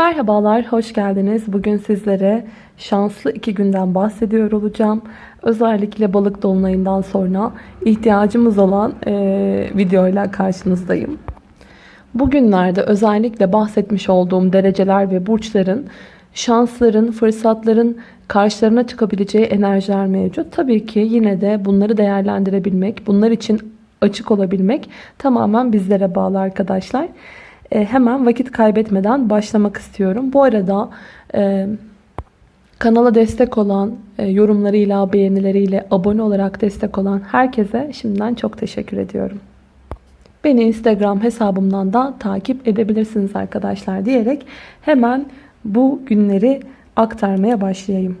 Merhabalar, hoş geldiniz. Bugün sizlere şanslı iki günden bahsediyor olacağım. Özellikle balık dolunayından sonra ihtiyacımız olan e, videoyla karşınızdayım. Bugünlerde özellikle bahsetmiş olduğum dereceler ve burçların şansların, fırsatların karşılarına çıkabileceği enerjiler mevcut. Tabii ki yine de bunları değerlendirebilmek, bunlar için açık olabilmek tamamen bizlere bağlı arkadaşlar. E, hemen vakit kaybetmeden başlamak istiyorum. Bu arada e, kanala destek olan, e, yorumlarıyla, beğenileriyle, abone olarak destek olan herkese şimdiden çok teşekkür ediyorum. Beni Instagram hesabımdan da takip edebilirsiniz arkadaşlar diyerek hemen bu günleri aktarmaya başlayayım.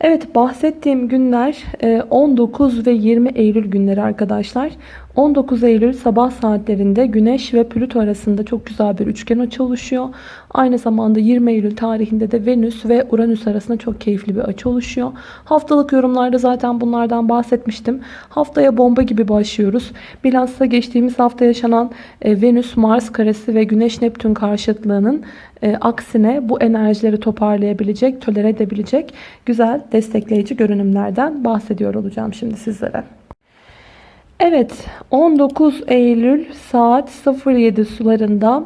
Evet bahsettiğim günler 19 e, ve 20 Eylül günleri arkadaşlar. 19 Eylül sabah saatlerinde Güneş ve Plüto arasında çok güzel bir üçgen açı oluşuyor. Aynı zamanda 20 Eylül tarihinde de Venüs ve Uranüs arasında çok keyifli bir açı oluşuyor. Haftalık yorumlarda zaten bunlardan bahsetmiştim. Haftaya bomba gibi başlıyoruz. Bilhassa geçtiğimiz hafta yaşanan e, Venüs-Mars karesi ve Güneş-Neptün karşıtlığının e, aksine bu enerjileri toparlayabilecek, tolere edebilecek güzel destekleyici görünümlerden bahsediyor olacağım şimdi sizlere. Evet 19 Eylül saat 07 sularında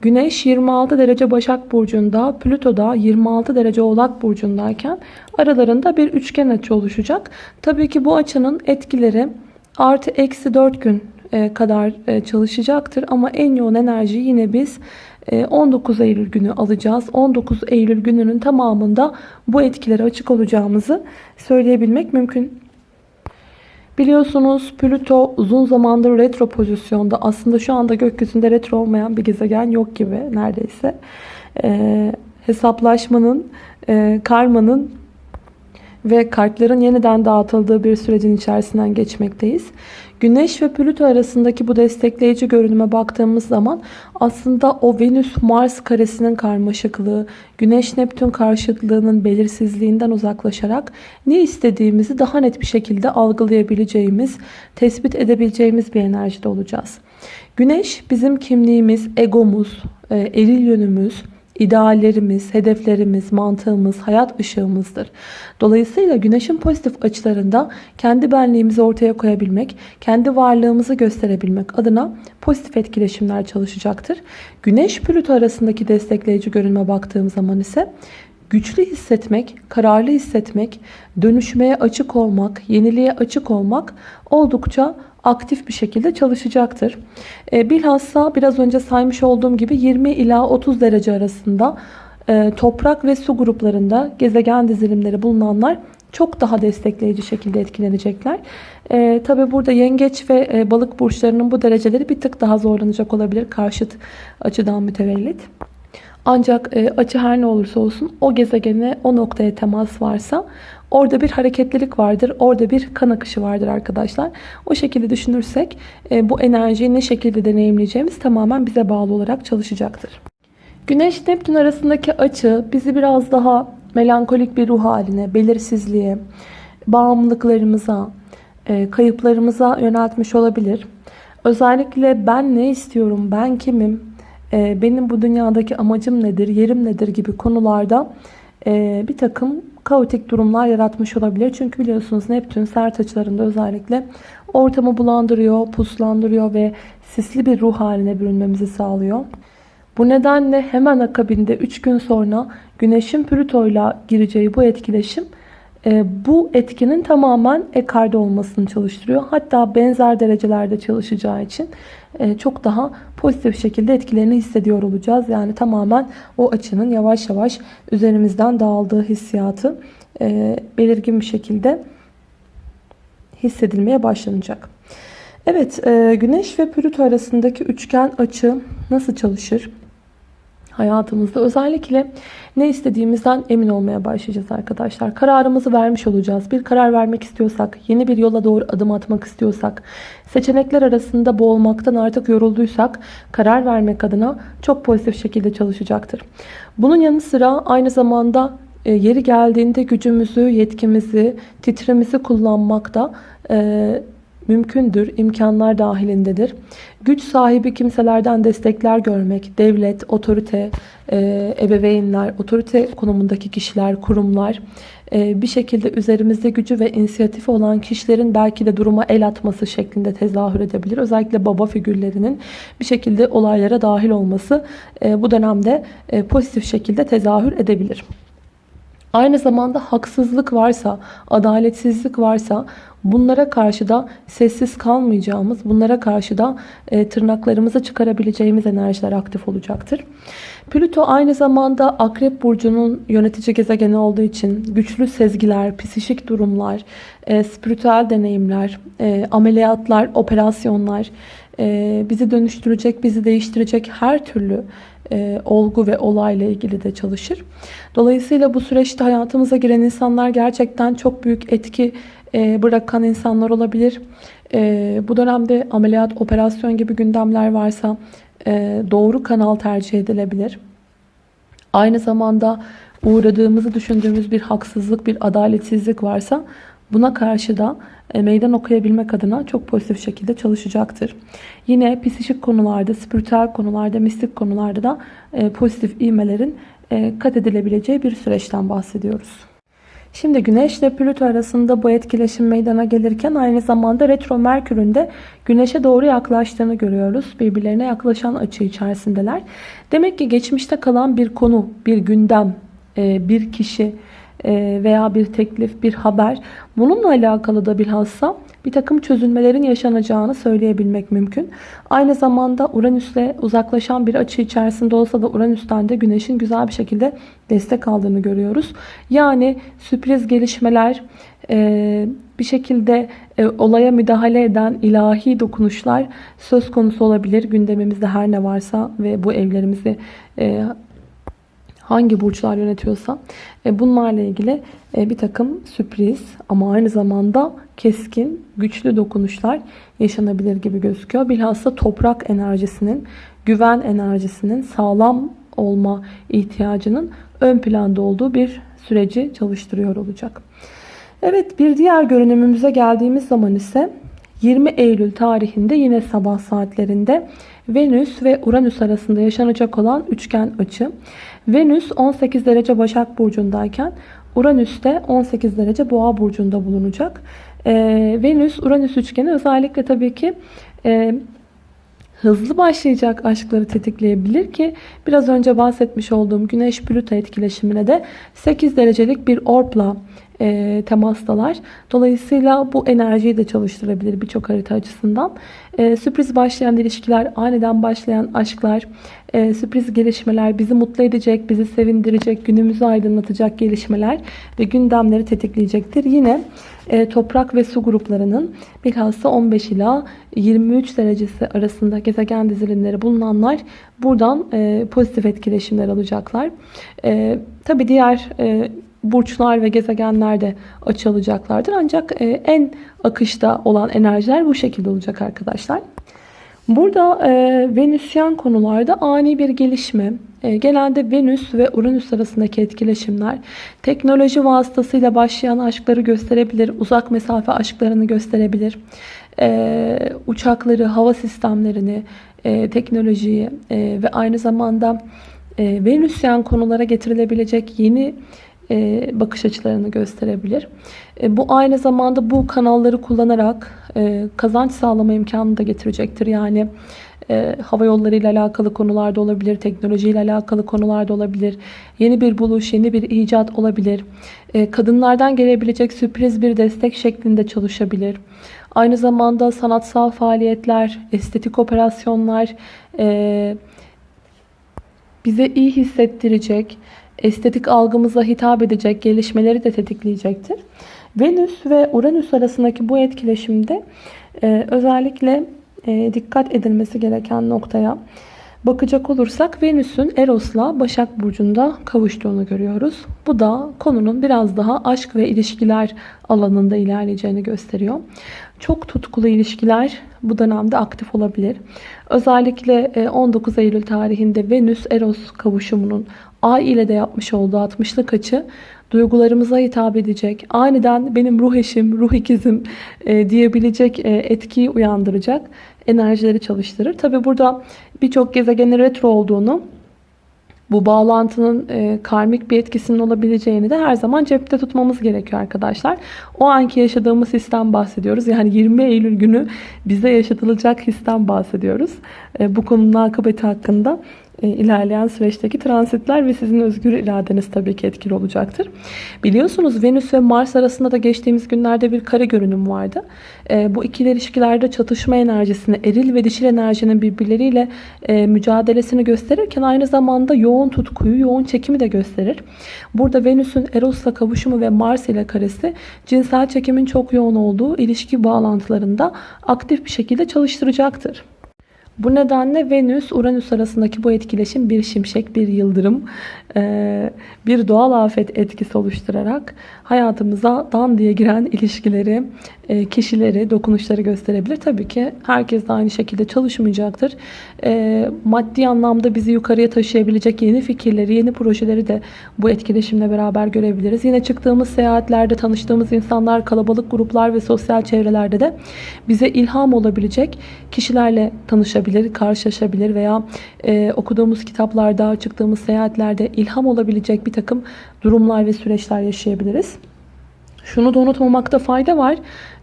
Güneş 26 derece Başak Burcu'nda, Plüto da 26 derece Oğlak Burcu'ndayken aralarında bir üçgen açı oluşacak. Tabii ki bu açının etkileri artı eksi 4 gün e, kadar e, çalışacaktır. Ama en yoğun enerji yine biz 19 e, Eylül günü alacağız. 19 Eylül gününün tamamında bu etkilere açık olacağımızı söyleyebilmek mümkün. Biliyorsunuz Plüto uzun zamandır retro pozisyonda. Aslında şu anda gökyüzünde retro olmayan bir gezegen yok gibi neredeyse. Ee, hesaplaşmanın, e, karmanın ve kartların yeniden dağıtıldığı bir sürecin içerisinden geçmekteyiz. Güneş ve Plüto arasındaki bu destekleyici görünüme baktığımız zaman aslında o Venüs-Mars karesinin karmaşıklığı, Güneş-Neptün karşıtlığının belirsizliğinden uzaklaşarak ne istediğimizi daha net bir şekilde algılayabileceğimiz, tespit edebileceğimiz bir enerjide olacağız. Güneş bizim kimliğimiz, egomuz, e, eril yönümüz, ideallerimiz, hedeflerimiz, mantığımız, hayat ışığımızdır. Dolayısıyla güneşin pozitif açılarında kendi benliğimizi ortaya koyabilmek, kendi varlığımızı gösterebilmek adına pozitif etkileşimler çalışacaktır. Güneş Plüto arasındaki destekleyici görünme baktığım zaman ise güçlü hissetmek, kararlı hissetmek, dönüşmeye açık olmak, yeniliğe açık olmak oldukça aktif bir şekilde çalışacaktır. E, bilhassa biraz önce saymış olduğum gibi 20 ila 30 derece arasında e, toprak ve su gruplarında gezegen dizilimleri bulunanlar çok daha destekleyici şekilde etkilenecekler. E, Tabi burada yengeç ve e, balık burçlarının bu dereceleri bir tık daha zorlanacak olabilir karşıt açıdan mütevellit. Ancak e, açı her ne olursa olsun o gezegene o noktaya temas varsa orada bir hareketlilik vardır. Orada bir kan akışı vardır arkadaşlar. O şekilde düşünürsek e, bu enerjiyi ne şekilde deneyimleyeceğimiz tamamen bize bağlı olarak çalışacaktır. Güneş Neptün arasındaki açı bizi biraz daha melankolik bir ruh haline, belirsizliğe, bağımlılıklarımıza, e, kayıplarımıza yöneltmiş olabilir. Özellikle ben ne istiyorum, ben kimim, e, benim bu dünyadaki amacım nedir, yerim nedir gibi konularda e, bir takım kaotik durumlar yaratmış olabilir. Çünkü biliyorsunuz Neptün sert açılarında özellikle ortamı bulandırıyor, puslandırıyor ve sisli bir ruh haline bürünmemizi sağlıyor. Bu nedenle hemen akabinde 3 gün sonra Güneş'in Plüto ile gireceği bu etkileşim bu etkinin tamamen ekarda olmasını çalıştırıyor. Hatta benzer derecelerde çalışacağı için e, çok daha pozitif şekilde etkilerini hissediyor olacağız. Yani tamamen o açının yavaş yavaş üzerimizden dağıldığı hissiyatı e, belirgin bir şekilde hissedilmeye başlanacak. Evet, Güneş ve Plüto arasındaki üçgen açı nasıl çalışır? Hayatımızda özellikle ne istediğimizden emin olmaya başlayacağız arkadaşlar. Kararımızı vermiş olacağız. Bir karar vermek istiyorsak, yeni bir yola doğru adım atmak istiyorsak, seçenekler arasında boğulmaktan artık yorulduysak karar vermek adına çok pozitif şekilde çalışacaktır. Bunun yanı sıra aynı zamanda e, yeri geldiğinde gücümüzü, yetkimizi, titremizi kullanmakta e, mümkündür, imkanlar dahilindedir. Güç sahibi kimselerden destekler görmek, devlet, otorite, e, ebeveynler, otorite konumundaki kişiler, kurumlar, e, bir şekilde üzerimizde gücü ve inisiyatifi olan kişilerin belki de duruma el atması şeklinde tezahür edebilir. Özellikle baba figürlerinin bir şekilde olaylara dahil olması e, bu dönemde pozitif şekilde tezahür edebilir. Aynı zamanda haksızlık varsa, adaletsizlik varsa bunlara karşı da sessiz kalmayacağımız, bunlara karşı da e, tırnaklarımızı çıkarabileceğimiz enerjiler aktif olacaktır. Plüto aynı zamanda Akrep Burcu'nun yönetici gezegeni olduğu için güçlü sezgiler, psişik durumlar, e, spiritüel deneyimler, e, ameliyatlar, operasyonlar, e, bizi dönüştürecek, bizi değiştirecek her türlü e, olgu ve olayla ilgili de çalışır. Dolayısıyla bu süreçte hayatımıza giren insanlar gerçekten çok büyük etki e, bırakan insanlar olabilir. E, bu dönemde ameliyat, operasyon gibi gündemler varsa doğru kanal tercih edilebilir. Aynı zamanda uğradığımızı düşündüğümüz bir haksızlık, bir adaletsizlik varsa buna karşı da e, meydan okuyabilmek adına çok pozitif şekilde çalışacaktır. Yine psikik konularda, spiritüel konularda, mistik konularda da e, pozitif ivmelerin e, kat edilebileceği bir süreçten bahsediyoruz. Şimdi Güneş ile Plüto arasında bu etkileşim meydana gelirken aynı zamanda retro Merkür'ün de Güneş'e doğru yaklaştığını görüyoruz. Birbirlerine yaklaşan açı içerisindeler. Demek ki geçmişte kalan bir konu, bir gündem, bir kişi, veya bir teklif, bir haber bununla alakalı da bilhassa bir takım çözülmelerin yaşanacağını söyleyebilmek mümkün. Aynı zamanda Uranüs'le uzaklaşan bir açı içerisinde olsa da Uranüs'ten de Güneş'in güzel bir şekilde destek aldığını görüyoruz. Yani sürpriz gelişmeler, e, bir şekilde e, olaya müdahale eden ilahi dokunuşlar söz konusu olabilir. Gündemimizde her ne varsa ve bu evlerimizi hangi burçlar yönetiyorsa e, bunlarla ilgili e, bir takım sürpriz ama aynı zamanda keskin, güçlü dokunuşlar yaşanabilir gibi gözüküyor. Bilhassa toprak enerjisinin, güven enerjisinin sağlam olma ihtiyacının ön planda olduğu bir süreci çalıştırıyor olacak. Evet bir diğer görünümümüze geldiğimiz zaman ise 20 Eylül tarihinde yine sabah saatlerinde Venüs ve Uranüs arasında yaşanacak olan üçgen açı. Venüs 18 derece Başak Burcu'ndayken Uranüs de 18 derece Boğa Burcu'nda bulunacak. Ee, Venüs-Uranüs üçgeni özellikle tabii ki e, hızlı başlayacak aşkları tetikleyebilir ki biraz önce bahsetmiş olduğum Güneş-Plüto etkileşimine de 8 derecelik bir orpla e, temastalar. Dolayısıyla bu enerjiyi de çalıştırabilir birçok harita açısından. E, sürpriz başlayan ilişkiler, aniden başlayan aşklar, e, sürpriz gelişmeler, bizi mutlu edecek, bizi sevindirecek, günümüzü aydınlatacak gelişmeler ve gündemleri tetikleyecektir. Yine toprak ve su gruplarının bilhassa 15 ila 23 derecesi arasında gezegen dizilimleri bulunanlar buradan pozitif etkileşimler alacaklar. E, Tabi diğer burçlar ve gezegenler de açılacaklardır. Ancak e, en akışta olan enerjiler bu şekilde olacak arkadaşlar. Burada e, Venüsyen konularda ani bir gelişme, e, genelde Venüs ve Uranüs arasındaki etkileşimler, teknoloji vasıtasıyla başlayan aşkları gösterebilir, uzak mesafe aşklarını gösterebilir, e, uçakları, hava sistemlerini, e, teknolojiyi e, ve aynı zamanda e, Venüsyen konulara getirilebilecek yeni e, bakış açılarını gösterebilir. E, bu aynı zamanda bu kanalları kullanarak e, kazanç sağlama imkanını da getirecektir. Yani hava yolları ile alakalı konularda olabilir, teknoloji ile alakalı konularda olabilir, yeni bir buluş, yeni bir icat olabilir. kadınlardan gelebilecek sürpriz bir destek şeklinde çalışabilir. Aynı zamanda sanatsal faaliyetler, estetik operasyonlar bize iyi hissettirecek, estetik algımıza hitap edecek gelişmeleri de tetikleyecektir. Venüs ve Uranüs arasındaki bu etkileşimde e, özellikle e, dikkat edilmesi gereken noktaya bakacak olursak Venüs'ün Eros'la Başak Burcu'nda kavuştuğunu görüyoruz. Bu da konunun biraz daha aşk ve ilişkiler alanında ilerleyeceğini gösteriyor. Çok tutkulu ilişkiler bu dönemde aktif olabilir. Özellikle 19 e, Eylül tarihinde Venüs-Eros kavuşumunun Ay ile de yapmış olduğu 60'lık açı duygularımıza hitap edecek, aniden benim ruh eşim, ruh ikizim e, diyebilecek e, etkiyi uyandıracak enerjileri çalıştırır. Tabi burada birçok gezegenin retro olduğunu bu bağlantının e, karmik bir etkisinin olabileceğini de her zaman cepte tutmamız gerekiyor arkadaşlar. O anki yaşadığımız histen bahsediyoruz. Yani 20 Eylül günü bize yaşatılacak histen bahsediyoruz. E, bu konunun akıbeti hakkında ilerleyen süreçteki transitler ve sizin özgür iradeniz tabii ki etkili olacaktır. Biliyorsunuz Venüs ve Mars arasında da geçtiğimiz günlerde bir kare görünüm vardı. E, bu ikili ilişkilerde çatışma enerjisini, eril ve dişil enerjinin birbirleriyle e, mücadelesini gösterirken aynı zamanda yoğun tutkuyu, yoğun çekimi de gösterir. Burada Venüs'ün Eros'la kavuşumu ve Mars ile karesi cinsel çekimin çok yoğun olduğu ilişki bağlantılarında aktif bir şekilde çalıştıracaktır. Bu nedenle Venüs-Uranüs arasındaki bu etkileşim bir şimşek, bir yıldırım, bir doğal afet etkisi oluşturarak hayatımıza dan diye giren ilişkileri, kişileri, dokunuşları gösterebilir. Tabii ki herkes de aynı şekilde çalışmayacaktır. Maddi anlamda bizi yukarıya taşıyabilecek yeni fikirleri, yeni projeleri de bu etkileşimle beraber görebiliriz. Yine çıktığımız seyahatlerde tanıştığımız insanlar, kalabalık gruplar ve sosyal çevrelerde de bize ilham olabilecek kişilerle tanışabilir, karşılaşabilir veya okuduğumuz kitaplarda, çıktığımız seyahatlerde ilham olabilecek bir takım durumlar ve süreçler yaşayabiliriz. Şunu da unutmamakta fayda var.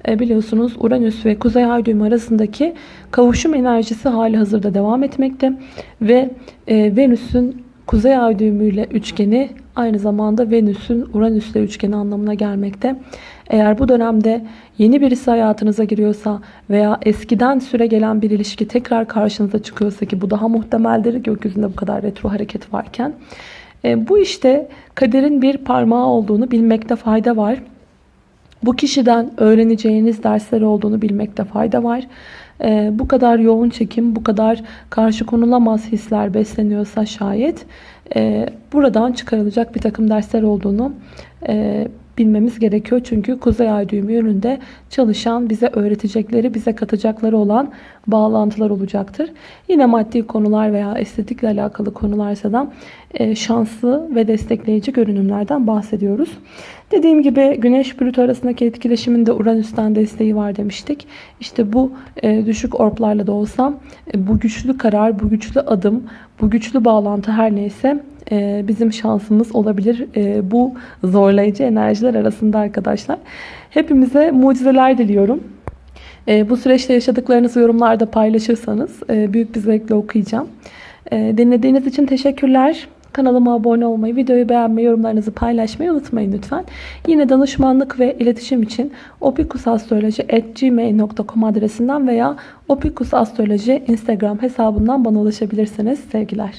E, biliyorsunuz Uranüs ve Kuzey Ay düğümü arasındaki kavuşum enerjisi hali hazırda devam etmekte. Ve e, Venüs'ün Kuzey Ay düğümüyle üçgeni aynı zamanda Venüs'ün Uranüs'le üçgeni anlamına gelmekte. Eğer bu dönemde yeni birisi hayatınıza giriyorsa veya eskiden süre gelen bir ilişki tekrar karşınıza çıkıyorsa ki bu daha muhtemeldir gökyüzünde bu kadar retro hareket varken e, bu işte kaderin bir parmağı olduğunu bilmekte fayda var. Bu kişiden öğreneceğiniz dersler olduğunu bilmekte fayda var. E, bu kadar yoğun çekim, bu kadar karşı konulamaz hisler besleniyorsa şayet e, buradan çıkarılacak bir takım dersler olduğunu e, bilmemiz gerekiyor. Çünkü Kuzey Ay düğümü yönünde çalışan, bize öğretecekleri, bize katacakları olan bağlantılar olacaktır. Yine maddi konular veya estetikle alakalı konularsa da e, şanslı ve destekleyici görünümlerden bahsediyoruz. Dediğim gibi Güneş Plüto arasındaki etkileşimin de Uranüs'ten desteği var demiştik. İşte bu e, düşük orplarla da olsa e, bu güçlü karar, bu güçlü adım, bu güçlü bağlantı her neyse e, bizim şansımız olabilir e, bu zorlayıcı enerjiler arasında arkadaşlar. Hepimize mucizeler diliyorum. E, bu süreçte yaşadıklarınızı yorumlarda paylaşırsanız büyük bir zevkle okuyacağım. Dinlediğiniz için teşekkürler. Kanalıma abone olmayı, videoyu beğenmeyi, yorumlarınızı paylaşmayı unutmayın lütfen. Yine danışmanlık ve iletişim için opikusastroloji.gmail.com adresinden veya opikusastroloji instagram hesabından bana ulaşabilirsiniz. Sevgiler.